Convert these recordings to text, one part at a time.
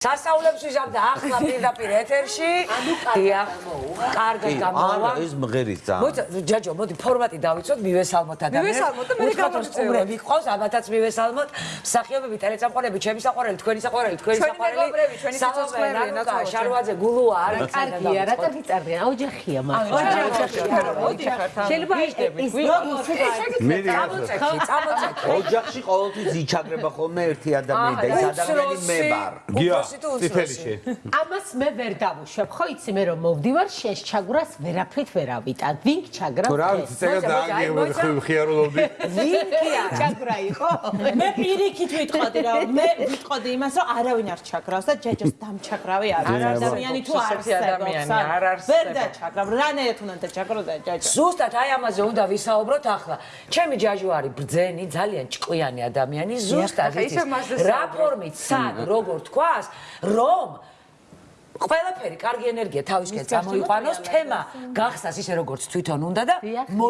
სასწაულებს ვიზამდა ახლა პირდაპირ ეთერში. ანუ დიახ. კარგად გამოვა. არა, ეს მღერის ძალიან. მოიცა ჯაჯო, მოდი ფორმატი დავიცოთ, მივესალმოთ ადამიანებს. მივესალმოთ და მე უთხრათ, რომ გავაგრძელოთ. სტუმრები ყავს, ამათაც მივესალმოთ. მსახიობები, ტელესამყაროები, ჩემი საყვარელი, თქვენი საყვარელი, თქვენი ჩვენი საყვარელი. ჩვენი ნანუკა, ნაცვალო, შარვაძე, გულუა, არის კარგია, რა უნდა, ოჯახია მაგრამ. მოდი ხართ ამ შეიძლება ეს წამოწეკი, წამოწეკი. ოჯახში ყოველთვის იჩაგრება ხოლმე ერთი ადამიანი და ეს ადამიანი მე ვარ. გია, თუ წიფელში. ამას მე ვერ დავუშვებ, ხო იცი მე რომ მოვდივარ შენს ჩაგვრას ვერაფრით ვერ ავიტან. ვინ ჩაგრა? თუ რა ვიცი, წეგა დააგებოდი მოიცა. ხიარულობდი. ვინკია ჩაგვრა იყო? მე პირიქით ვიტყოდი რა მე ვიტყოდი იმას რომ არავინ არ ჩაგრავს და ჯაჯოს დამჩაგრავი არ არის ადამიანი თუ არ ადამიანი არ არსებობს. ვერ დაჩაგრავ რანაირად უნდა დაჩაგრო და ჯაჯო ზუსტად აი ამაზე უნდა ვისაუბროთ ახლა. ჩემი ჯაჟო არის ბრძენი, ძალიან ჭკვიანი ადამიანი, ზუსტად იცის. რა ფორმით, სად, როგორ თქვას, რომ ყველაფერი კარგი ენერგია თავისკენ წამოიყვანოს, თემა გახსას ისე როგორც თვითონ უნდა და ანუ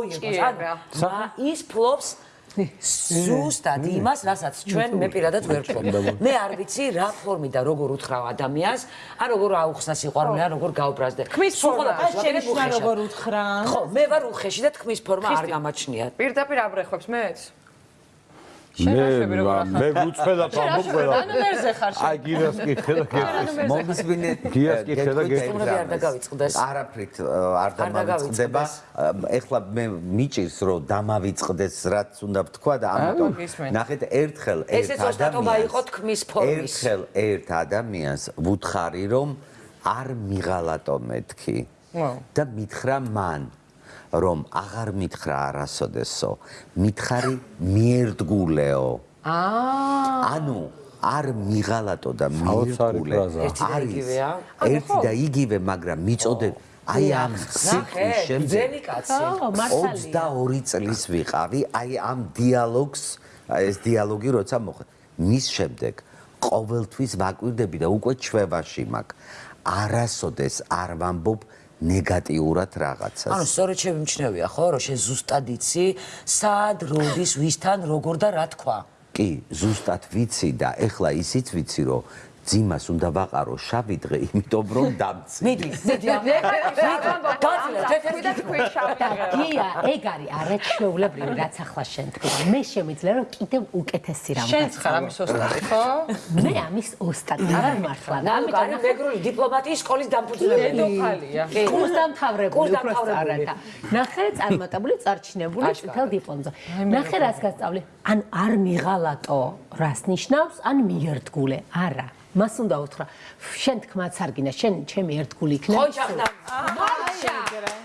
რა, ის ფლობს ზუსტად იმას, რასაც ჩვენ მე პირადად ვერ ვფლობ. მე არ ვიცი რა ფორმით და როგორ უთხრა ადამიანს, ან როგორ აუხსნა სიყვარული, ან როგორ გაუბრაზდე. ქმის სულ ფორმა შენ უხეშად. როგორ უთხრა ხო, მე ვარ უხეში და თქმის ფორმა არ გამაჩნია. პირდაპირ აბრეხვებს მეც? მე მე გუწფედა ფამბო ყველა. ანუ მერზე ხარ შენ. აი გիրას კითხე და კითხე. მომისმინეთ გიას კითხე და სტუმრები არ დაგავიწყდეს. არაფრით არ დამავიწყდება. ეხლა მე მიჭირს რომ დამავიწყდეს რაც უნდა ვთქვა და ამიტომ ნახეთ ერთხელ ერთ ესეც ოსტატობა ადამიანს იყო თქმის ფორმის. ერთხელ ერთ ადამიანს ვუთხარი რომ არ მიღალატო მეთქი და მითხრა მან რომ აღარ მითხრა არასოდესო მითხარი მიერდგულეო აა ანუ არ მიღალატო და მიერდგულე ფრაზა. ერთი და იგივეა? ერთი და იგივე მაგრამ მიწოდებ აი ამ შემდეგ ბრძენი კაცი. ხო, მართალია. 22 წლის ვიყავი აი ამ დიალოგს აი ეს დიალოგი როცა მოხდა მის შემდეგ ყოველთვის ვაკვირდები და უკვე ჩვევაში მაქვს არასოდეს არ ვამბობ ნეგატიურად რაღაცას ანუ სწორედ შემიმჩნევია ხო, რომ შენ ზუსტად იცი, სად, როდის, ვისთან, როგორ და რა თქვა. კი ზუსტად ვიცი და ეხლა ისიც ვიცი რომ ძიმას უნდა ვაყარო შავი დღე იმიტომ რომ დამცი მიდი, მიდი. გაძლევ, თეთრი და თქვი გია, ეგ არის არაჩვეულებრივი რაც ახლა შენ თქვი. მე შემიძლია რომ კიდევ უკეთესი რამ შენც ხარ ამის ოსტატი, ხო? მე ამის ოსტატი ვარ მართლა. ამიტომ მეგრული დიპლომატიის სკოლის დამფუძნებელი. დედოფალია. კურს დამთავრებული, დამთავრებული. სწორად. ნახე, წარმატებული, წარჩინებული წითელ დიპლომზე. ნახე, რას გასწავლე. ან არ მიღალატო, რას ნიშნავს? ან მიერთგულე. არა. მას უნდა უთხრა. შენ თქმაც არ გინდა შენ ჩემი ერთგული იქნება ხოჭახდა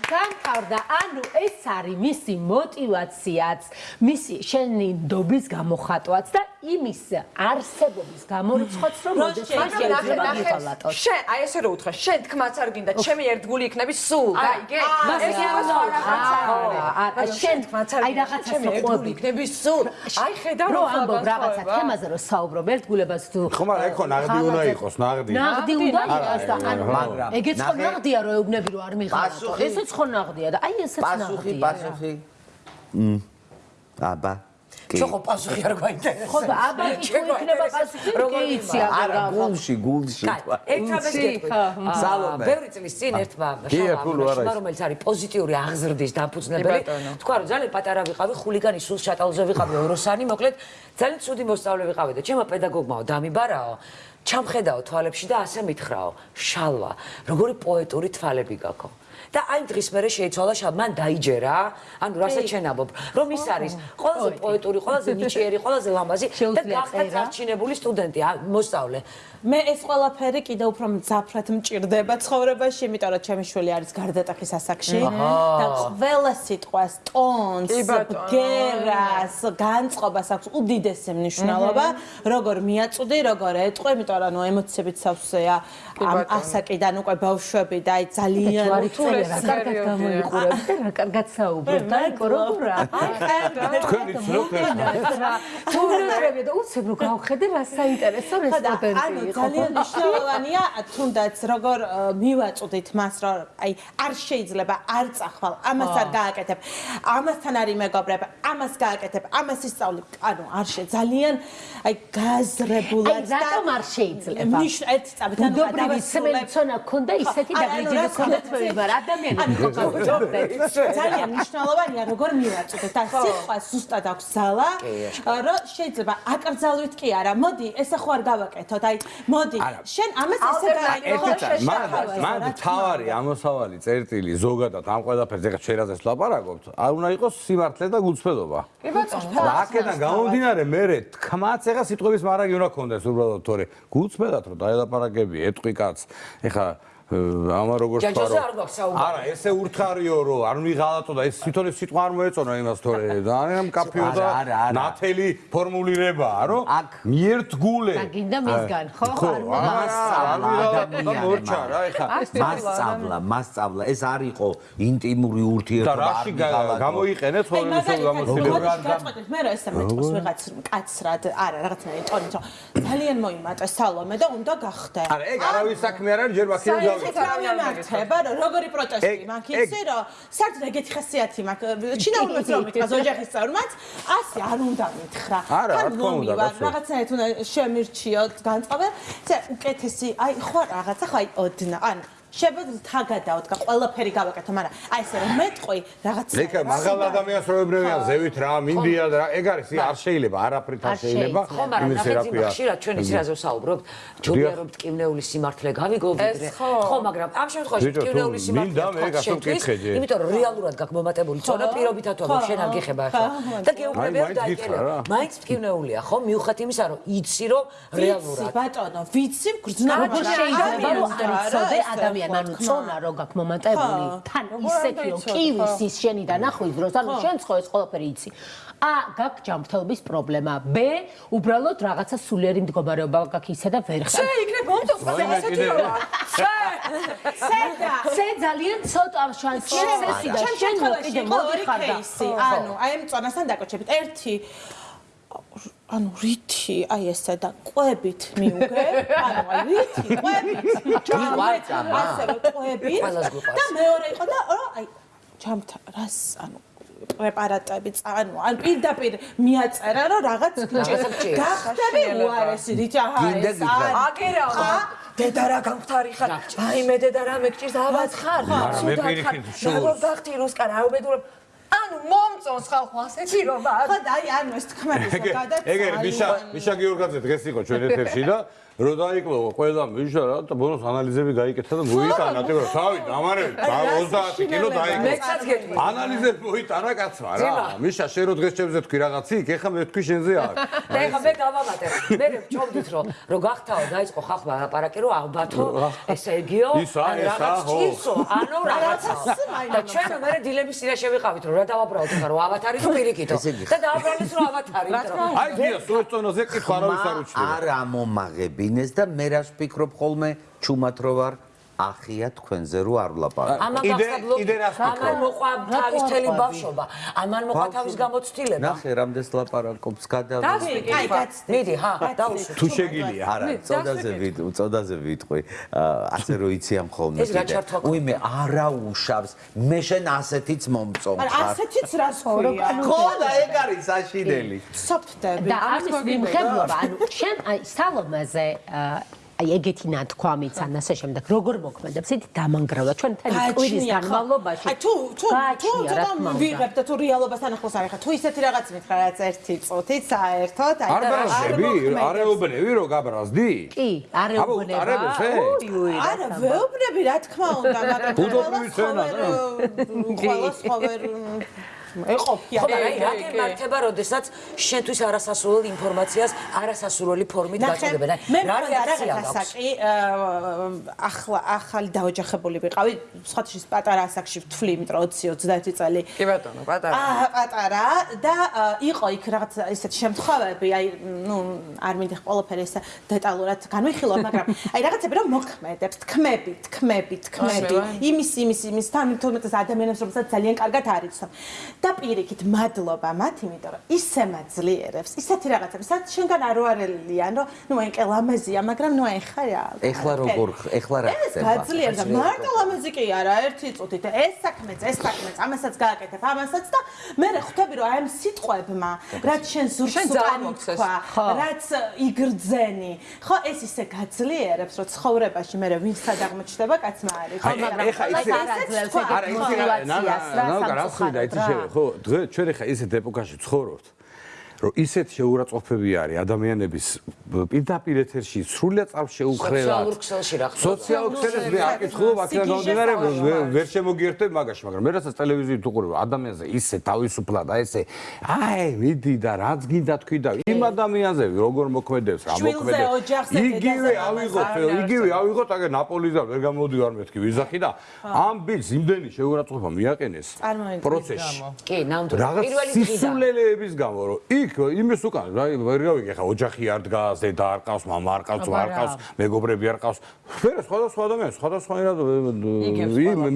განთავდა ანუ ეს არის მისი мотиваციაც მისი შენი დობის გამოხატვაც და იმის არსებობის გამორიცხვაც რომ მოდეს მას შეიძლება მიღალატოს შენ აი ესე რო უთხრა, შენ თქმაც არ გინდა, ჩემი ერთგული იქნები სულ. გაიგე? ეს არა შენ აი რაღაცა ჩემი ერთგული იქნები სულ. აი ხედავ რო ამბობ რაღაცა თემაზე რომ საუბრობ ერთგულებას თუ ხო, მაგრამ ეხო ნაღდი უნდა იყოს, ნაღდი. ნაღდი უნდა იყოს და ანუ მაგრამ ეგეც ხო ნაღდია რომ ეუბნები რომ არ მიღალატო პასუხი- ესეც ხო ნაღდია და აი ესეც პასუხი ნაღდია პასუხი. მ აბა შენ ხო პასუხი არ გაინტერესებს. ხო აბა თუ იქნება პასუხი როგორ იცი იმაა? არა გულში გულში კაი, ერთ რამეს გეტყვი. სალომე. ბევრი წლის წინ ერთმა ის. რომელიც არის პოზიტიური აღზრდის ბატონო. თქვა რომ ძალიან პატარა ვიყავი, ხულიგანი სულ შატალზე ვიყავი ოროსანი, მოკლედ ძალიან ცუდი მოსწავლე ვიყავი და ჩემო პედაგოგმაო დამიბარაო. ჩამხედაო თვალებში და ასე მითხრაო, შალვა, როგორი პოეტური თვალები გაქვს. და აი დღის მერე შეიცვალა შალვა, მან დაიჯერა, ანუ რასაც შენაბობ, რომ ის არის ყველაზე პოეტური, ყველაზე ნიჭიერი, ყველაზე ლამაზი და გახდა წარჩინებული სტუდენტი, მოსწავლე. მე ეს ყველაფერი კიდევ უფრო მძაფრად მჭირდება ცხოვრებაში, იმიტომ რომ ჩემი შვილი არის გარდატეხის ასაკში და ყველა სიტყვას, ტონს, ბგერას, განწყობას აქვს უდიდესი მნიშვნელობა, როგორ მიაწვდი, როგორ ეტყვი, იმიტომ რომ ნუ ემოციებით სავსეა ამ ასაკიდან უკვე ბავშვები და აი ძალიან რა კარგად გამოიყურებთ და რა კარგად საუბრობთ. აი, როგორა? თქვენი ცნობთ ეს თუნდაც და უცებ რო გავხედე რა საინტერესო რესტორანი ანუ იყო. ძალიან მნიშვნელოვანია თუნდაც როგორ ა, მივაწოდით მას რომ აი არ შეიძლება არ წახვალ ამას არ გააკეთებ. ამასთან არის მეგობრები ამას გააკეთებ ამას ისწავლი. ანუ არ შე ძალიან აი გაზრებულად აი, რატომ არ შეიძლება? ნიშ ერთ წამით ანუ ბუდობრივი სმელცონა ქონდა ისეთი რა ქონდა თვეები, მაგრამ ადამიანი ანუ, ხო გავუჯობდეთ. ძალიან მნიშვნელოვანია როგორ მივაწოდეთ და სიტყვა ზუსტად აქვს ზალა რომ შეიძლება აკრძალვით კი არა. მოდი ესე ხო არ გავაკეთოთ. აი მოდი შენ ამას ესე წამი მან თავარი ამოსავალი წერტილი ზოგადად ამ ყველაფერზე ეხა შერაზეს ლაპარაკობთ არ უნდა იყოს სიმართლე და გულწრფელობა. კი ბატონო და აქედან გამომდინარე მე თქმაც ეხა სიტყვების მარაგი უნდა კონდეს უბრალოდ თორე გულწრფელად რომ დაელაპარაკები ეტყვი კაც ეხა ამა როგორ ჯაჯაზე თქვა არ გვაქვს საუბარი. არა ესე ურთხარიო რომ არ მიღალატო და ეს თვითონ ეს სიტყვა არ მოეწონა იმას თორე. ძალიან კაფიო და ნათელი ფორმულირებაა რომ აქ მიერთგულე და გინდა მისგან, ხო? ხო არ მასწავლა ადამიანებმა. მორჩა რა ეხა. მასწავლა, მასწავლა, ეს არ იყო ინტიმური და ურთიერთობა, რაში არ მიღალატო. გამოიყენეთ ხოლმე მაგალითად გამოცდილება. გაწყვეტეთ მე რა ესე მეტყოს ვიღაც კაცრად არა რაღაცნაირი ტონით რომ ძალიან მოიმატე სალომე და უნდა გახდე. არა ეგ არავის საქმე არ არის ჯერ მაქინე ეს გავიქცე რა მიმართება რომ როგორი პროტესტი? მაქვს ეგ- იცი რომ საერთოდ ეგეთი ხასიათი მაქვს. ჩინაურმაც რომ მითხრა ოჯახის წევრმაც ასე არ უნდა მითხრა. არა, რა თქმა უნდა, მომივარ, რაღაცნაირად უნდა შემირჩიოთ განწყობა це უკეთესი აი ხო რაღაცა ხო აი ოდნა ან შეგვიძლია თაგადაოდგა ყველაფერი გავაკეთო მაგრამ აი ესე რომ მეტყვი რაღაც ლეკა მაღალ ადამიანს რო ებრევიან ზევით რა მინდია და რა ეგ არის არ შეიძლება არაფრით არ არ შეიძლება შეიძლება. ხო, მაგრამ იმის რა ნახეთ ქვია იმ ხშირად ჩვენ ის რაზე ვსაუბრობთ, ჯობია რომ ტკივნეული სიმართლე გავიგოვიდრე. ეს ხო. ხო, მაგრამ ამ შემთხვევაში ტკივნეული სიმართლე გასულ შენთვის, მკითხე. იმიტომ რომ რეალურად გაქვს მომატებული წონა პირობითად თუ შენ არ გიხება ახლა. და გეუბნები აი, რომ მაინც გითხრა რა. დაიკელე. მაინც ტკივნეულია, ხო? მიუხედავად იმისა, რომ იცი რომ ვიცი რეალურად ბატონო ვიცი გრძნობა როგორ შეიძლება რომ არ იცოდე ადამიანი წონა რო გაქვს მომატებული თან ისეთიო კივის ის შენიდან ახლოს დროს. ანუ შენ ხო ეს ყველაფერი იცი. ა გაქვს ჯანმრთელობის პრობლემა. ბ უბრალოდ რაღაცა სულიერი მდგომარეობა გაქვს ისე და ვერ ხარ. შე იქნება მომწონს ასეთი შე სედა სე ძალიან ცოტა შანსია სესი და შენ მოკიდე მოდიხარ და ანუ აი ამ წონასთან დაკავშირებით. ერთი ანუ რითი აი ესე და ყვებით მიუგე ანუ აი რითი ყვებით ვარწამა. ასე რომ ყვებით. და მეორე იყო და რა აი ჯამთა რას ანუ პრეპარატები ანუ ან პირდაპირ მიაწერა რომ რაღაც გჭირს. გახდები? უარესი რითი აჰა ეს არის აგერაო ხა? დედა რა გამختარი ხარ აი მე დედა რა მეკჭირს ავად ხარ. მაგრამ მე პირიქით შურს. როგორ გახდი რუსკან რა უბედურებ ანუ მომწონს ხალხო ასეთი როა ხო და აი ანუ ეს თქმების ეგ გადაც ეგ მიშა მიშა გიორგაძე დღეს იყო ჩვენ ეთერში და რო დაიკლო ყველა მიშა რა და ბონუს ანალიზები გაიკეთა და მოიტანა ტიპო თავი დამარები 30 კილო დაიკლო. ანალიზები მოიტანა კაცმა რა. მიშა შენ რო დღეს ჩემზე თქვი რაღაცი იქ ეხა მე თქვი შენზე არ. და ეხლა მე გავამატებ. მე ვჭობდით რომ რო გახთაო დაიწყო ხალხმა ლაპარაკი რომ ალბათო ესე იგიო რაღაც ჭირსო ანუ რაღაცა. და ჩვენ მე დილების წინაშე ვიყავით რომ რა დავაბრალოთ ხარ რომ ავათარი თუ პირიქითო? და დააბრალეს რომ ავათარი იმიტომ რომ აი გია სუეწონაზე კითხვა არავის არ უჩნდება არ ამომაღებინეს და მე რას ვფიქრობ ხოლმე? ჩუმად რო ვარ ახია თქვენზე რო არ ვლაპარაკ. ამან კიდე- კიდე რას ამან ვფიქრობ? მოყვა თავის თელი ბავშვობა. ამან მოყვა თავის გამოცდილება. ნახე რამდენს ლაპარაკობს გადა აი გაცდე მიდი, ჰა, დაუშვი. თუ შეგილია არა, წოდაზე ვით, წოდაზე ვიტყვი. ასე რო იციან ხოლმე ჩართვა ქონდა? უიმე არა უშავს. მე შენ ასეთიც მომწონს. არა ასეთიც რას ქვია ხო და ეგ არის საშინელი. სოფტები და ამის მიმღებლობა ანუ შენ აი სალომაზე აა, აი ეგეთი ნათქვამიც ან ასე შემდეგ. როგორ მოქმედებს? იცით დამანგრავა ჩვენ მთელი კვირის განმავლობაში აი თუ თუ თუ ცოტა თქმა უნდა. ვიღებ და თუ რეალობასთან ახლოს არის ხა თუ ისეთი რაღაც მითხრა რაც ერთი წუთით საერთოდ აი არ ბარაზდები არ ეუბნები რომ გაბრაზდი. კი არეუბნება არა თქმა უნდა. ვეუბნები რა თქმა უნდა მაგრამ ბუდობრივი ცენა, ყველას ხოვერ ეყოფია. ხო, მაგრამ აი რა გემართება, როდესაც შენთვის არასასურველ ინფორმაციას არასასურველი ფორმით გაწოდებენ? აი, რა რეაქცია რაღაც გაქვს? ასაკი აა, ახლა ახალი დაოჯახებული ვიყავი. სხვათაშორის პატარა ასაკში ვთვლი იმიტომ 20-21 წელი. კი ბატონო, პატარა. აა პატარა. და იყო იქ რაღაც ესეთ შემთხვევები. აი ნუ არ მინდა ყველაფერი ესე დეტალურად განვიხილო მაგრამ აი რაღაცები რომ მოქმედებს. თქმები თქმები თქმები. იმის იმის იმის. თან თუმცა ადამიანებს რომელსაც ძალიან კარგად არიცნობ და პირიქით მადლობა მათ იმიტომ რომ ისე მაძლიერებს ისეთი რაღაცები სადაც შენგან არ უარელიან რომ ნუ ეკე ლამაზია მაგრამ ნუ ეხა რა. ეხლა როგორ ეხლა რა ეს ხდება? გაძლიერდა. მარტო ლამაზი კი არა ერთი წუთით ეს საქმეც ეს საქმეც ამასაც გააკეთებ ამასაც და მე ხვდები რომ აი ამ სიტყვებმა რაც შენ ზურგს შენ უკან ძალიან მოგცეს. თქვა რაც იგრძენი. ხო ეს ისე გაძლიერებს რომ ცხოვრებაში მე ვინ სად აღმოჩნდება კაცმა არის აი, ეხა ისე- არაძლევს ეგ არა ისე მოტივაციას რა ნანა რა ხვიდა იცი შევე ხო დღე ჩვენ ეხა ისეთ ეპოქაში ცხოვრობთ რომ ისეთ შეურაცხყოფები არის ადამიანების პირდაპირ ეთერში სრულიად წავს შეუხრელად. სოციალურ ქსელში რა ხდება? სოციალურ ქსელში მე არ კითხულობ აქედან გამომდინარე ვე- ვერ შემოგიერთებ მაგაში მაგრამ მე რასაც ტელევიზიით უყურებ ადამიანზე ისე თავისუფლად აი ესე აი მიდი და რაც გინდა თქვი და იმ ადამიანზე როგორ მოქმედებს რა მოქმედებს? იგივე ავიღოთ იგივე ავიღოთ აგე ნაპოლიდან ვერ გამოდივარ მეთქი ვიზახი და ამ ბილს იმდენი შეურაცხყოფა მიაყენეს პროცესში. კი, ნამდვილად. პირველი დღიდან. სისულელეების გამო რომ იქ იმის უკან რა ვერ გავიგე ხა ოჯახი არ დგას დედა არ ყავს მამა არ ყავს აბა არ ყავს მეგობრები არ ყავს. ვერა სხვადასხვა ადამიანი სხვადასხვანაირად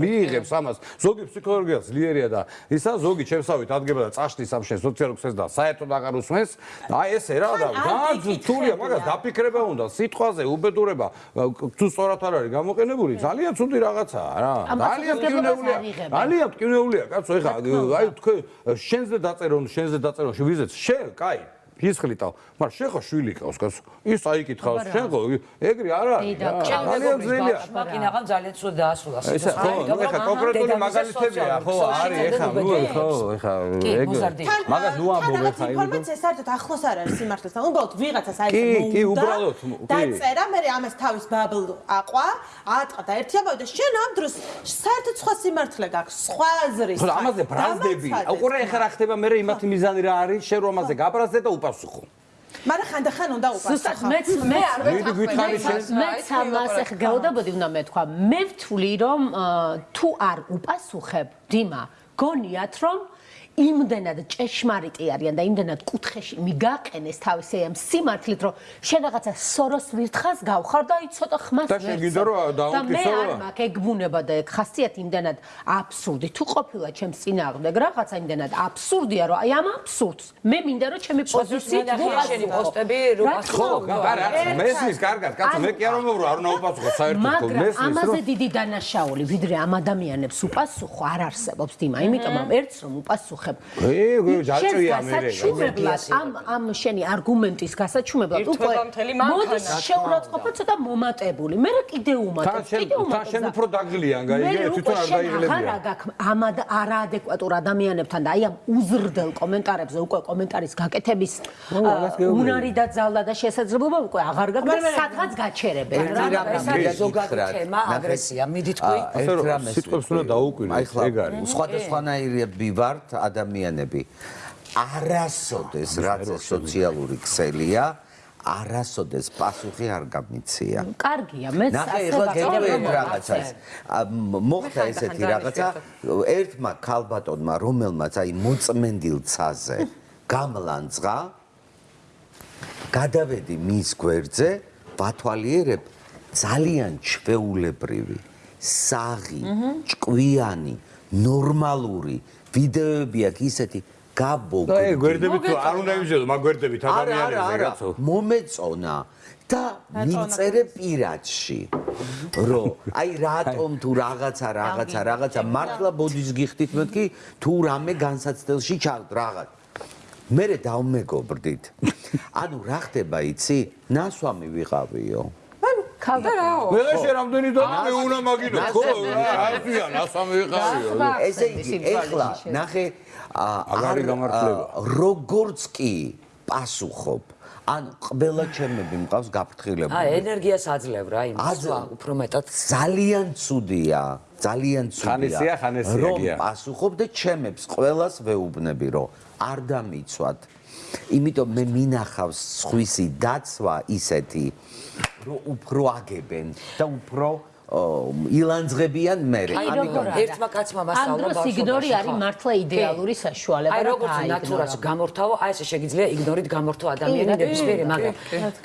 მიიღებს ამას. ზოგი ფსიქოლოგია ძლიერია და ისა ზოგი ჩემსავით ადგება და წაშლის ამ შენ სოციალურ ქსელს და საერთოდ აღარ usmens აი ესე რა და ან არ ძალიან გიკითხებია. თულია მაგას დაფიქრება უნდა სიტყვაზე უბედურება თუ სწორად არ არის გამოყენებული ძალიან ცუდი რაღაცაა რა. ძალიან იღებენ. ძალიან მტკივნეულია კაცო ეხა აი თქვენ შენზე დაწერონ შენზე დაწერონ ვიზეთ შენ კაი ფისხლიტავ მაგრამ შენ ხო შვილი ყავს კაცო ის აიკითხავს შენ ხო ეგრე არ არის ძალიან ძნელია ბავშვმა კინაღამ ძალიან ცუდ დაასრულა ესა ხო ნუ ეხა კონკრეტული მაგალითებია ხო არის ეხა ნუ ხო ეხა კი, ეგ მაგას ნუ ამბობ ეხა იმედო ინფორმაცია საერთოდ ახლოს არ არის სიმართლესთან. უბრალოდ ვიღაცას აი კი, ეს კი, უბრალოდ, კი. დაწერა, მე ამას თავის ბაბლ აყვა, აატყა და ერთი ამბავი და შენ ამ დროს საერთოდ სხვა სიმართლე გაქვს, სხვა აზრი. ხო და ამაზე ბრაზდები უყურე ეხა რა ხდება მე იმათი მიზანი რა არის შენ რომ ამაზე გაბრაზდე და უპასუხო მაგრამ ხანდახან უნდა ზუსტად უპასუხო. მეც მე არ შენ. მეც ამას ეხ გეოდაბოდი უნდა მეთქვა მე ვთვლი რომ თუ არ უპასუხებ დიმა გონიათ რომ იმდენად ჭეშმარიტი არიან და იმდენად კუთხეში მიგაყენეს თავისი ამ სიმართლით რომ შენ რაღაცა სოროს ვირთხას გავხარ და აი ცოტა ხმას და შენ გინდა რომ და მე არ რა? მაქვს ეგ ბუნება და ეგ ხასიათი იმდენად აბსურდი თუ ყოფილა ჩემს წინააღმდეგ რაღაცა იმდენად აბსურდია რომ აი ამ აბსურდს მე მინდა რომ ჩემი პოზიციით ნახე შენი პოსტები, რა თქმა უნდა. არა მესმის კარგად კაცო მე კი არ მომეურო არ უნდა უპასუხო საერთოდ მაგრამ მესმის ამაზე რომ დიდი დანაშაული ვიდრე ამ ადამიანებს უპასუხო არ არსებობს დიმა იმიტომ რომ ერთს რომ უპასუხებ ე ჯაჭვია მე გასაჩუმებლად ამ ამ შენი არგუმენტის გასაჩუმებლად მანქანა. მოდის შეურაცხყოფა ცოტა მომატებული მე რა კიდე თან უმატებ კიდე თან უმატებ შენ უფრო დაგლიან გაიგე უკვე თვითონ არ შენ აღარ დაიღლებია აგაქვს ამ ადა- არაადეკვატურ ადამიანებთან და აი ამ უზრდელ კომენტარებზე უკვე კომენტარის გაკეთების უნარი და ძალა და შესაძლებლობა უკვე აღარ გაქვს და სადღაც გაჩერებენ რა ეს ზოგადი თემა აგრესია მიდი თქვი ასე რომ სიტყვებს უნდა დაუკვირდეთ, ახლა ეგ არის. სხვადასხვანაირები ვართ ადამიანები. არასოდეს რაც ეს სოციალური ქსელია არასოდეს პასუხი არ გამიცია კარგია მეც ასე ვაკეთებ, რაღაცას მოხდა ესეთი რაღაცა. ერთმა ქალბატონმა რომელმაც აი მოწმენდილ ცაზე გამლანძღა გადავედი მის გვერდზე ვათვალიერებ ძალიან ჩვეულებრივი საღი ჭკვიანი ნორმალური ვიდეოები აქვს ისეთი ეგ გაბოგდი გვერდები თუ არ უნდა იმჟელო მაგ გვერდებით ადამიანებზე არა კაცო მომეწონა და მიწერე პირადში რომ აი რატომ თუ რაღაცა რაღაცა რაღაცა მართლა ბოდის გიხდით მეთქი თუ რამე განსაცდელში ჩავთ რაღაც. მე დავმეგობრდით. ანუ რა ხდება იცი? ნასვამი ვიყავიო და რაო? მე შე რამდენი და მე უნდა მაგინო ხო აზია ნასამი ვიყავიო ესე იგი ეხლა ნახე ა, აღარი არ, გამართლება. როგორც კი პასუხობ ანუ ყველა ჩემები მყავს გაფრთხილებული აა ენერგიას აძლევ რა იმ სხვა უფრო მეტად ძალიან ცუდია ძალიან ხანესია, ხანესია, რომ გია. პასუხობ და ჩემებს ყველას ვეუბნები რომ არ დამიცვათ იმიტომ მე მინახავს სხვისი დაცვა ისეთი რომ უფრო აგებენ და უფრო ო, ილანძღებიან მე აი როგორ ერთმა კაცმა მასწავლა ამ დროს ბავშვობაში, იგნორი არის მართლა იდეალური საშუალება აი როგორც ნატურას გამორთავო, აი ესე შეგიძლია იგნორით გამორთო ადამიანი ნებისმიერი, მაგრამ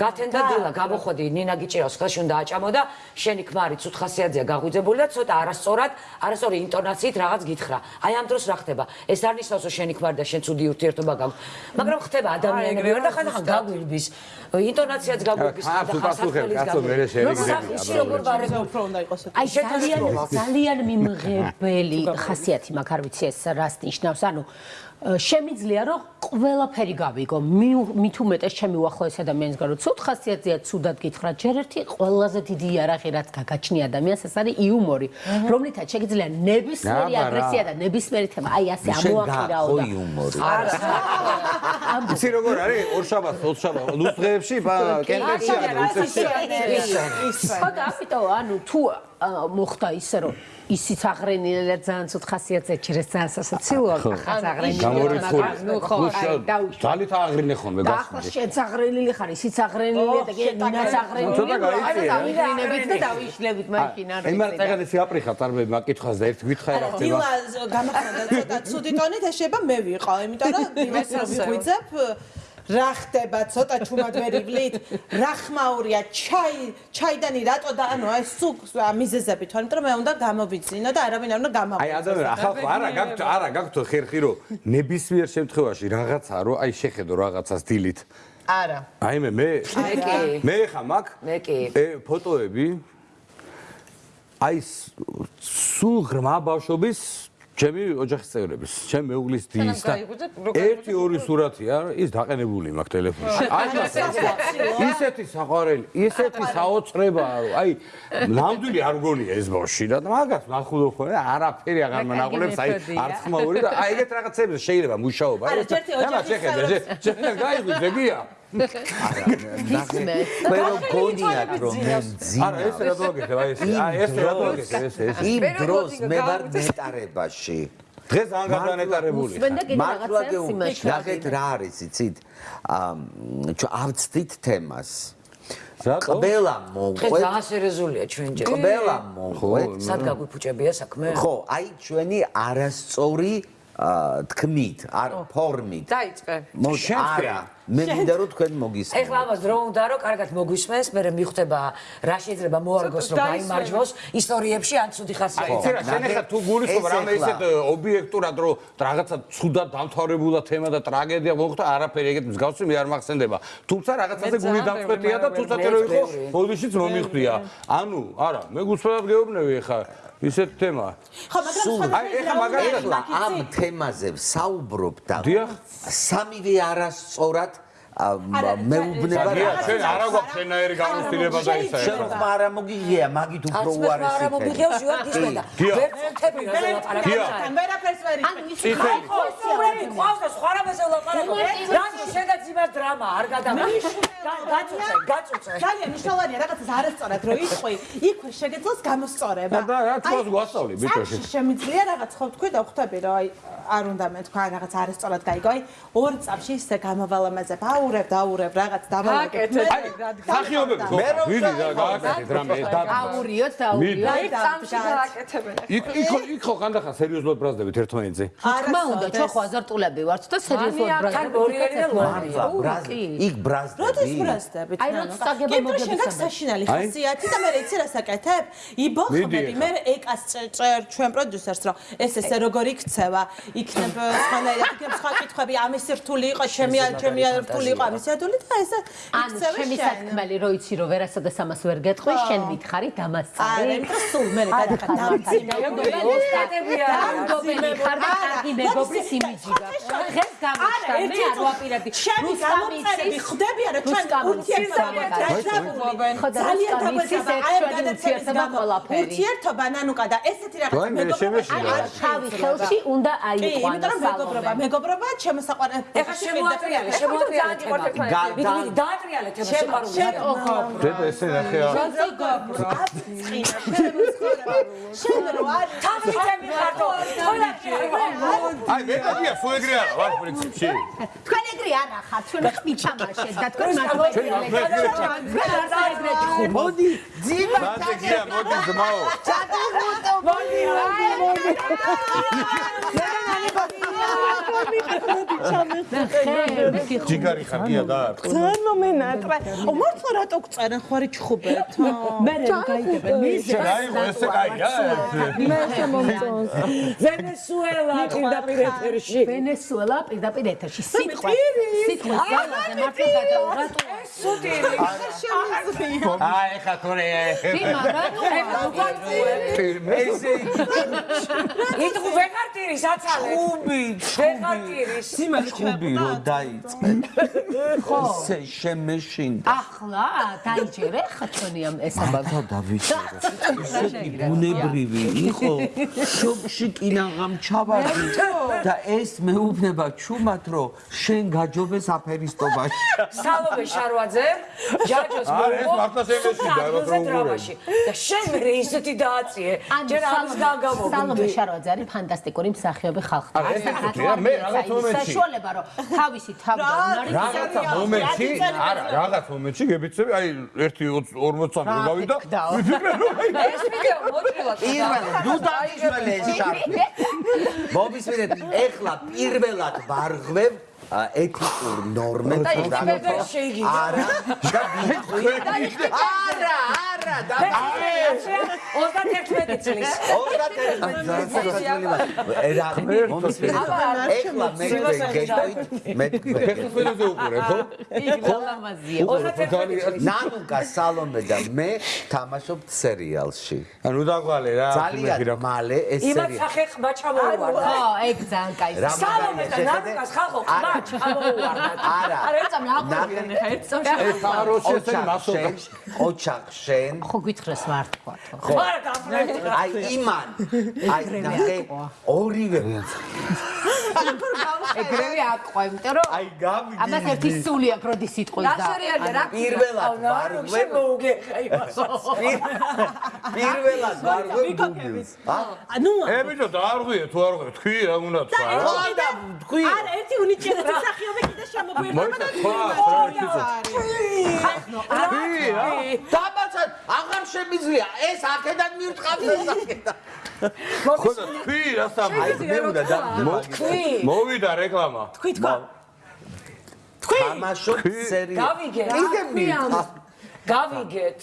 გათენდა დილა გამოხვედი ნინა გიჭირავს ხელში უნდა აჭამო და შენი ქმარი ცუთ ხასიათზეა გაღვიძებული და ცოტა არასწორად, არასწორი ინტონაციით რაღაც გითხრა. აი ამ დროს რა ხდება? ეს არ ნიშნავს რომ შენი ქმარი და შენ ცუდი ურთიერთობა გაქვს, მაგრამ ხდება ადამიანები და ხანდახან გაგვირბის. ინტონაციაც გაგვირბის, ხა, თუ ხანდახან პასუხებ, საფრთხელის კაცო, მერე შევიგდები, სახში როგორ ვარებო უფრო უნდა იყოს ეს. აი ძალიან ძალიან მიმღებელი ხასიათი მაქვს არ ვიცი ეს რას ნიშნავს. ანუ შემიძლია რომ ყველაფერი გავიგო. მი- მით უმეტეს ჩემი უახლოესი ადამიანის გარო ცუდ ხასიათზეა ცუდად გითხრა ჯერ ერთი ყველაზე დიდი იარაღი რაც გაგაჩნია ადამიანს ეს არის იუმორი რომლითაც შეგიძლია ნებისმიერი აგრესია და ნებისმიერი თემა. აი ასე ამოაყირაო და იუმორი იცი როგორ არის? ორშაბათს ოთხშაბათ ლუსღეებში კენტებში არის უწევში ხო და ამიტომ ანუ თუ მოხდა ისე რომ ისიც აღრენილა ძალიან ცუდ ხასიათზე ჯერეს ძალიან სასაცილოა ხაც აღრენილი გამორიცხული ნუ ხო ძალით აღრინე ხოლმე და ახლა გასული შენც აღრენილი ხარ ისიც აღრენილია და კი ნინაც აღრენილი ცოტა გაიწია. დავიღრინებით და დავიშლებით მაშინ არ იმან წეგან ისი აპრიხა წარმები მაკითხავს და ერთ გითხარი რა ხდება დილა. გამახანდა ცოტა ცუდი ტონით ეს შეიძლება მე ვიყო, იმიტომ რომ დილას ვიღვიძებ რა ხდება? ცოტა ჩუმად ვერ ივლით. რა ხმაურია? ჩაი ჩაიდანი რატო და ანუ აი სულ მიზეზები თორემ რომ მე უნდა გამოვიძინო და არავინ არ უნდა აი გამოვიძინო ადამიანი ახალ არა გაქვთ არა გაქვთ ხერხი რომ ნებისმიერ შემთხვევაში რაღაცა რომ აი შეხედო რაღაცას დილით. არა. აი მე მე მე კი. მე ხა მაგ მე კი. ე ფოტოები. აი სულ ღრმა ბავშვობის ჩემი ოჯახის წევრების, ჩემ მეუღლის დის და ერთი ორი სურათია, ის დაყენებული მაქვს ტელეფონში. აი ისეთი საყვარელი, ისეთი საოცრებაა, რომ აი ნამდვილი არ გონია ეს ბავშვი და მაგას მახულობ ხო, არაფერი აღარ მანაყოლებს, აი არც ხმაური და აი ეგეთ რაღაცებზე შეიძლება მუშაობა. არა, ჯერთი ოჯახის შეხედე, შენ გაიღვიძე გია. მე რომ გონიათ რომ მე მძინა არა, ეს რა დაგეკეთე, აი ეს აი ეს რა დაგეკეთე, ეს ეს. იმ დროს მე ვარ ნეტარებაში. დღეს ძალიან გადანეტარებული მართლა გეუბნები. ნახეთ რა არის იცით? ავწდით თემას. ყველა დღეს მოყვეთ ძალიან სერიოზულია ჩვენ ჯერ. ყველა მოყვეთ სად გაგვიფუჭებია საქმე? ხო აი ჩვენი არასწორი თქმით არ ფორმით. დაიწყე. არა მე მინდა რომ თქვენ ეხლა მოგისმენთ ამას დრო უნდა რომ კარგად მოგვისმენს, მე მიხვდება რა შეიძლება მოარგოს რომ გაიმარჯვოს ისტორიებში ან ცუდი ხასიათი. რა, შენ ახლა თუ გულისხმობ რამე ეხლა- ისეთ ობიექტურად რომ რაღაცა ცუდად დამთავრებულა თემა და ტრაგედია მოხდა, არაფერი ეგეთ მსგავსი მე არ მახსენდება. თუმცა რაღაცაზე გული დამწყვეტია და ბევრი, თუმცა მე რო იყო ბოდიშიც მომიხდია. ანუ, არა, მე გულწრფელად გეუბნები ახლა ისეთ თემა. ხო მაგრამ აი, ეხლა მაგალითად, ეხლა ამ თემაზე ვსაუბრობ და სამივე არასწორად მეუბნება რა ჩვენ არა გვაქვს შენაერი გამოცდილება და ისა. შენ რომ არა მოგიღია მაგით უფრო უარესი არა მომიგეოს ვარ გისმენდა. გია. ვერ წუთები რა ლაპარაკობ. გია. ვერაფერს ვერ ანუ ის წითელი. ხო, სწორები ყავს და სხვა რამაზე ლაპარაკობ. რატო შენ და ძიმას დრამა არ გადამახს? გაწუწე, გაწუწე. ძალიან მნიშვნელოვანია რაღაცას არასწორად რო იყვი, იქვე შეგეძლოს გამოსწორება. და რა თქოს გვასწავლი, ბიჭოში. შემიძლია რაღაც ხო თქვი და ხვდები რომ აი არ უნდა მე თქვა რაღაც არასწორად გაიგო, აი ორ წამში ისე გამოვალამაზებ, აურებ, დაურებ, რაღაც აი, სახიობები ხო? ვიდი გააკეთეთ რამე და აურიოთ და აურიოთ აი წამში გააკეთებენ. იქ იქ იქ ხო ხანდახან სერიოზულად ბრაზდებით ერთმანეთზე. თქმა უნდა ჩვენ ხო აზარტულები ვართ და სერიოზულად ბრაზდებით გორიელი და ლორი. მართლა ბრაზ იქ როდის ბრაზდები ბრასდებით? აი, როდის წაგება მოგების შენ გაქვს საერთოდ. საშინელი აი. ხასიათი და მე იცი რა საკეთებ? იბოხმები, მე ეკას წერ ჩვენ პროდიუსერს რომ ეს ესე როგორ იქცევა, იქნებ სხვანაირად, იქნებ სხვა კითხვები, ამის რთული იყო, ჩემი ჩემი რთული იყო, ამის რთული და ესე ანუ იქცევა ჩემი შენ. საქმელი რო იცი რომ ვერასოდეს ამას ვერ გეტყვი შენ მითხარი არა, დამასწარი იმიტომ სულ მე გადახარ დამძიმებული ხარ და კარგი მეგობრის იმიჯი გაქვს დღეს გამოჩნდა მე არ ვაპირებდი ჩემი გამოწერები ხდებიან რომ ჩვენ ურთიერთობა ხო და ძალიან აი გადაცემის ურთიერთობა გამო ყველაფერი ურთიერთობა ნანუკა და ესეთი რაღაც თქვენ მე შემეშინდა. აი თავი ხელში უნდა კი, იმიტომ რომ მეგობრობა, მეგობრობა ჩემო საყვარელი. ეხლა შემოატრიალე, შემოატრიალე თემა. ერთმანეთი. მიდი, მიდი, დაატრიალეთ თემა სიყვარული. დედა ესე ნახე რა შენ რო არ თავი თემი ხარდო. თოლაკი აი მე დადია სულ ეგრე არა ვარ პრინციპში თქვენ ეგრე არ ახართ, ჩვენ ხმიჩამაშეთ და თქვენ მაგალითად მოდი ძიმა მანდ ეგრეა მოდი ძმაო ჯიგარი ხარ ხარგია გაარტყა. ძალიან მომენატრა. ო მართლა რატო გწერენ ხო არის ჩხუბეთ? მე რა გაიგებენ? მიზე გაიგო ესე გაიგა. მე შემომწონს. ვენესუელა პირდაპირ ეთერში. ვენესუელა პირდაპირ ეთერში. სიტყვა. სიტყვა ძალაზე მართლა გადაუღა თუ ეს სუტირი. შემიძლია. აი ხა თორე ეხება. დიმა რატო ეხება? ესე იტყუ ვეღარ ტირის აცალე. ხუბი. ვეღარ ტირის. სიმა ხუბი რო დაიწყე. ხო ესე შემეშინ ახლა დაიჯერე ხა ჩვენი ამ ესაბა მართლა დავიჭერე ესეთი ბუნებრივი იყო შობში კინაღამ ჩავარდი და ეს მეუბნება ჩუმად რომ შენ გაჯობეს აფერისტობაში სალომე შარვაძე ჯაჯოს არა, ეს მოუყო მართლა შემეშინდა, უნდა. დრამაში. და შენ მე ისეთი დააწიე ჯერ ამის სალომე გაგამოგდი შარვაძე არის ფანტასტიკური მსახიობი ხალხთან. ეს რა, მე რაღაც მომენტში. საშუალება რომ თავისი თავი და უნარი რაღაცა მომენტში არა რაღაც მომენტში გებიცები? აი 1 40 წამი რო გავიდა. ვიფიქრე რომ აი ეს ვიდეო მოჭრილად პირველად ნუ დაიშველი ეს შარფი მომისმენთ ეხლა პირველად ვარღვევ ეთიკურ ნორმებს და არა და არა არა და 31 წლის. 31 რა მომისმენთ ეხლა მე გეჭვით მე ფეხბურთზე უყურე ხო? ლამაზია. 31 წლის. ნანუკა სალომე და მე თამაშობთ სერიალში. ანუ დაგვალე რა ძალიან მალე ეს სერიალი. სახე ხმა ჩამოუვარდა ხო, ეგ ძალიან კაი. რა სალომე და ნარკას ხალხო ხმა ჩამოუვარდა არა. არა, ეცამ აღვიდნენ ხა ერთ წამში. ეს სამაროში ესე მასოთა ოჩახ შენ ხო გითხრეს ვართქვა თო. ხო. არა გაფრენდი აი იმან. აი ნახე ორივე. ეგრევე აყვა, იმიტომ რომ აი გამიდი ამას ერთი სული აქვს, როდის სიტყვის და სერიალია რა პირველად ვარღვე მოუგეხა იმას პირველად ვარღვე გუგლს ანუ ე ბიჭო დაარღვიე თუ არ ღვიე თქვი რა უნდა თქვა და თქვი არა ერთი უნიჭერეთი სახიობი კიდე თქვა რა დაბაცად აღარ შემიძლია ეს აქედან მივთხავს ეს აქედან. ხო და თქვი რა სამი აი მე უნდა და თქვი. მოვიდა რეკლამა. თქვი თქვა. თამაშობ სერიალ გავიგე კიდე მივთხავს გავიგეთ.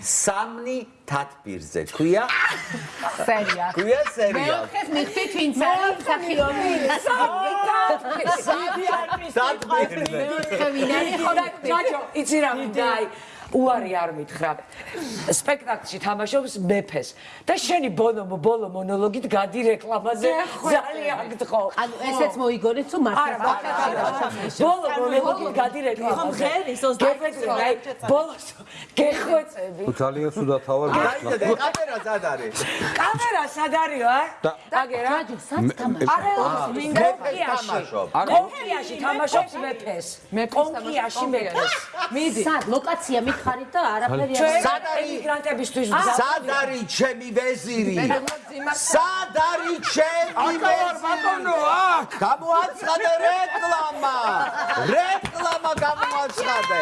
სამნი თათბირზე ქვია? სერია. ქვია სერიალ მეოთხეს მიხდით ვინც არის მსახიობი. თათბირზე მეოთხე ვინ არის ხო და ჯაჯო იცი რა მინდა აი უარი არ მითხრა. სპექტაკლში თამაშობს მეფეს. და შენი ბოლო ბოლო მონოლოგით გადი რეკლამაზე ძალიან გთხოვ ანუ ესეც მოიგონეთ თუ არა მართლა არა. ბოლო მონოლოგით გადი რეკლამაზე ღერის 29 აი ბოლოს გეხვეწები ძალიან სუდა თავარ და კამერა სად არის კამერა სად არისო ა აგერა რაჯო სად თამაშობ? არა მინდა თამაშობ კონკიაში თამაშობს. მეფეს. კონკიაში მეფეს. მიდი. სად ლოკაცია მითხარით და არაფერი არ სად არის? ემიგრანტებისთვის სად არის ჩემი ვეზირი? სად არის ჩემი ვეზირი? აქ! გამოაცხადე რეკლამა! რეკლამა გამოაცხადე